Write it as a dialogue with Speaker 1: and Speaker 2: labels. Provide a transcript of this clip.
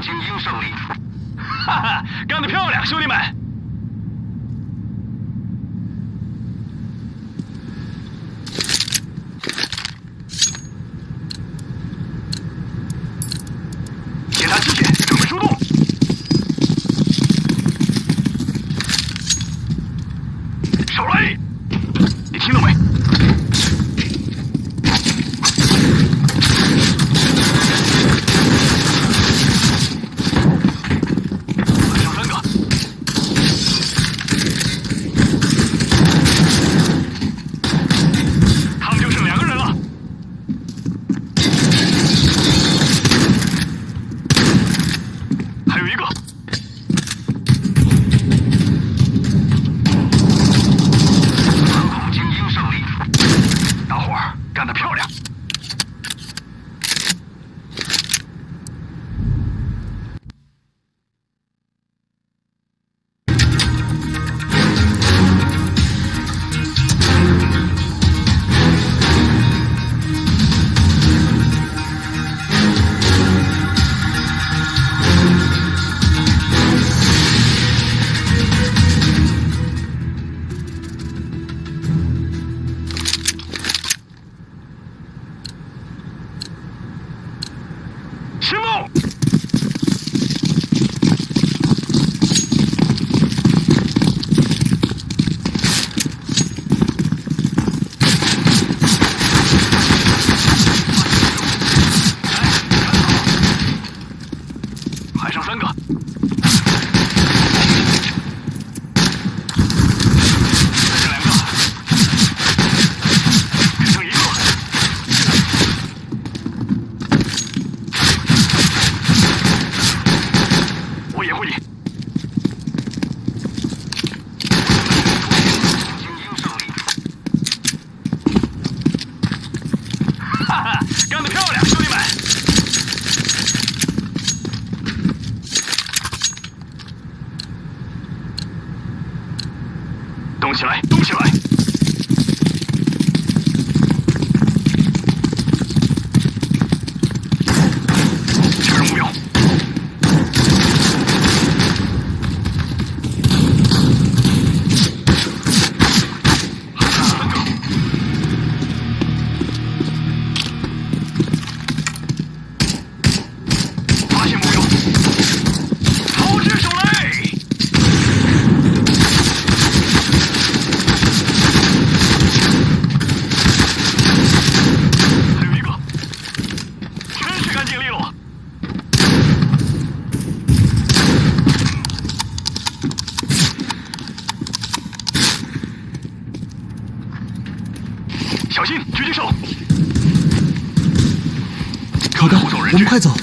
Speaker 1: 精英胜利，哈哈，干得漂亮，兄弟们。师傅还剩三个。小心狙击手。
Speaker 2: 好的我们快走。